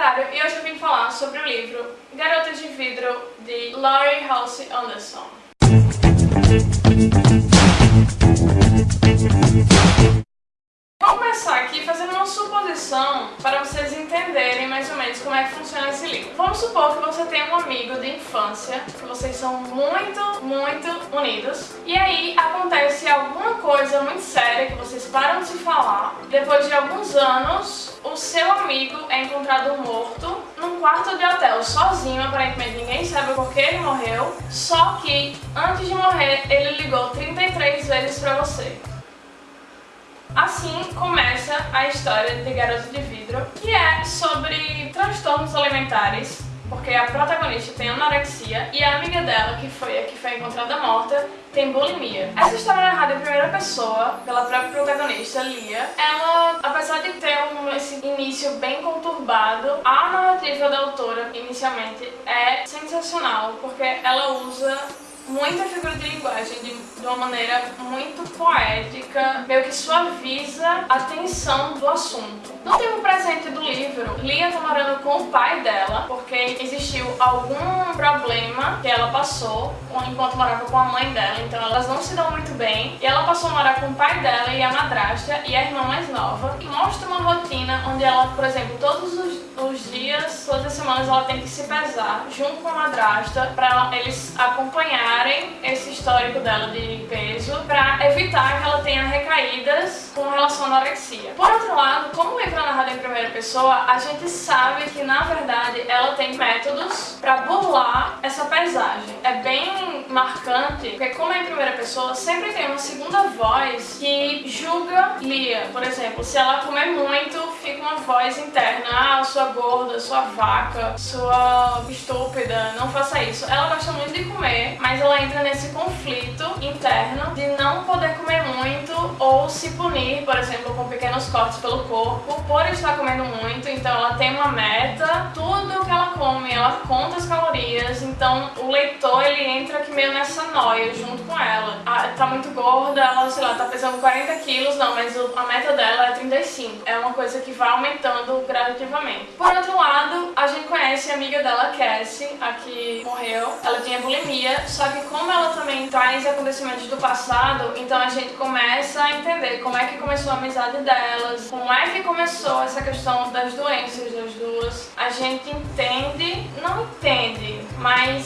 literário e hoje eu vim falar sobre o livro Garota de Vidro de Laurie Halse Anderson. Vou começar aqui fazendo uma suposição para vocês entenderem mais ou menos como é que funciona esse livro. Vamos supor que você tem um amigo de infância, que vocês são muito, muito unidos, e aí acontece alguma coisa muito séria que vocês param de se falar. Depois de alguns anos, o seu amigo é encontrado morto num quarto de hotel, sozinho, aparentemente ninguém sabe por que ele morreu, só que antes de morrer ele ligou 33 vezes para você. Assim começa a história de Garota de Vidro, que é sobre transtornos alimentares, porque a protagonista tem anorexia e a amiga dela, que foi a que foi encontrada morta, tem bulimia. Essa história é narrada em primeira pessoa pela própria protagonista, Lia. Ela, apesar de ter um, esse início bem conturbado, a narrativa da autora, inicialmente, é sensacional, porque ela usa muita figura de linguagem de, de, uma maneira muito poética, meio que suaviza a tensão do assunto. No tempo presente do livro, Lia tá morando com o pai dela, porque existiu algum problema que ela passou enquanto morava com a mãe dela, então elas não se dão muito bem, e ela passou a morar com o pai dela e a madrasta e a irmã mais nova, e mostra uma rotina onde ela, por exemplo, todos os, os dias, todas as semanas ela tem que se pesar junto com a madrasta para eles esse histórico dela de peso para evitar que ela tenha recaídas com relação à anorexia. Por outro lado, como o livro é narrado em primeira pessoa, a gente sabe que na verdade ela tem métodos para burlar essa pesagem. É bem marcante, porque como é em primeira pessoa, sempre tem uma segunda voz que julga Lia. Por exemplo, se ela comer muito, fica uma voz interna, ah, sua gorda, sua vaca, sua estúpida, não faça isso. Ela gosta muito de comer, mas ela entra nesse conflito interno de não poder comer muito ou se punir, por exemplo, com pequenos cortes pelo corpo por estar comendo muito. Então ela tem uma meta, tudo que ela come, ela conta as calorias. Então o leitor ele entra aqui nessa noia junto com ela. Ah, tá muito gorda, ela, sei lá, tá pesando 40 quilos, não, mas a meta dela é 35. É uma coisa que vai aumentando gradativamente. Por outro lado, a gente conhece a amiga dela, Cassie, a que morreu. Ela tinha bulimia, só que como ela também traz acontecimentos do passado, então a gente começa a entender como é que começou a amizade delas, como é que começou essa questão das doenças das duas. A gente entende, não entende, mas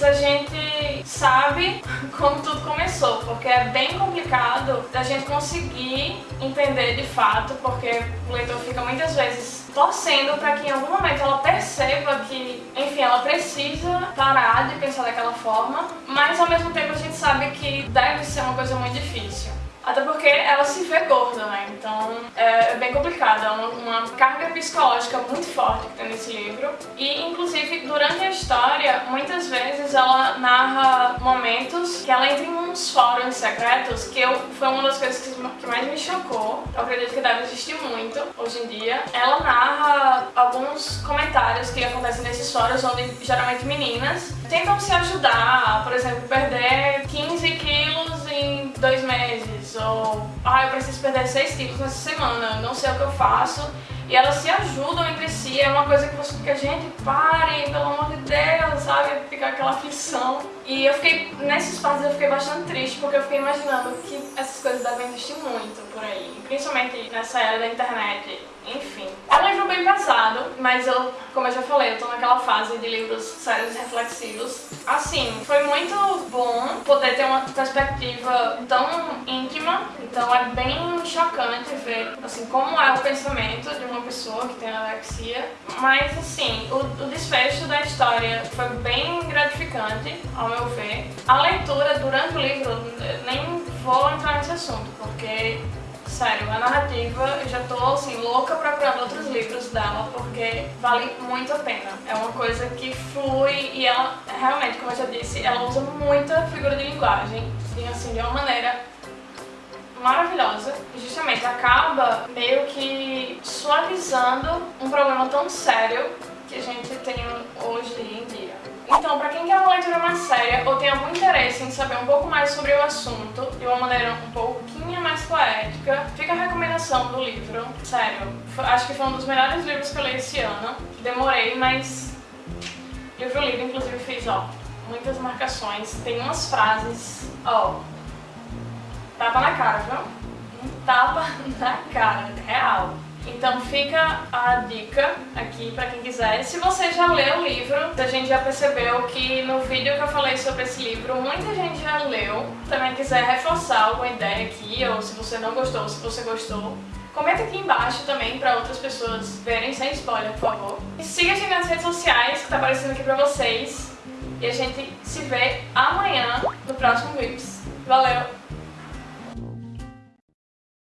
sabe como tudo começou, porque é bem complicado da gente conseguir entender de fato, porque o leitor fica muitas vezes torcendo para que em algum momento ela perceba que, enfim, ela precisa parar de pensar daquela forma, mas ao mesmo tempo a gente sabe que deve ser uma coisa muito difícil. Até porque ela se vê gorda, né? Então é, bem complicado, é uma, uma, carga psicológica muito forte que tem nesse livro. E inclusive durante a história, muitas vezes ela narra que ela entra em uns fóruns secretos, que eu, foi uma das coisas que, que mais me chocou. Eu acredito que deve existir muito hoje em dia. Ela narra alguns comentários que acontecem nesses fóruns, onde geralmente meninas tentam se ajudar, por exemplo, perder 15 quilos em dois meses, ou ah, eu preciso perder 6 quilos nessa semana, não sei o que eu faço. E elas se ajudam entre si, é uma coisa que você fica, gente, pare, pelo amor de Deus, sabe? Fica aquela aflição. E eu fiquei, nesses passos eu fiquei bastante triste, porque eu fiquei imaginando que essas coisas devem existir muito por aí, principalmente nessa era da internet, enfim. É um livro bem pesado, mas eu, como eu já falei, eu tô naquela fase de livros sérios reflexivos. Assim, foi muito bom poder ter uma perspectiva tão íntima, então é bem chocante ver, assim, como é o pensamento de uma pessoa que tem anorexia. Mas, assim, o, o desfecho da história foi bem gratificante, ao meu ver. A leitura durante o livro, nem vou entrar nesse assunto, porque Sério, a narrativa, eu já tô assim, louca procurando outros livros dela, porque vale muito a pena. É uma coisa que flui e ela, realmente, como eu já disse, ela usa muita figura de linguagem, e assim, de uma maneira maravilhosa. Justamente acaba meio que suavizando um problema tão sério que a gente tem hoje em dia. Então, para quem quer uma séria ou tem algum interesse em saber um pouco mais sobre o assunto de uma maneira um pouquinho mais poética, fica a recomendação do livro. Sério, acho que foi um dos melhores livros que eu li esse ano. Demorei, mas livro lido, inclusive fiz, ó, muitas marcações. Tem umas frases, ó, tapa na cara, viu? Um tapa na cara, real. Então fica a dica aqui para quem quiser. Se você já leu o livro, a gente já percebeu que no vídeo que eu falei sobre esse livro, muita gente já leu. Também quiser reforçar alguma ideia aqui, ou se você não gostou, se você gostou, Comenta aqui embaixo também para outras pessoas verem sem spoiler, por favor. E siga a gente nas redes sociais que tá aparecendo aqui pra vocês. E a gente se vê amanhã no próximo Whips. Valeu!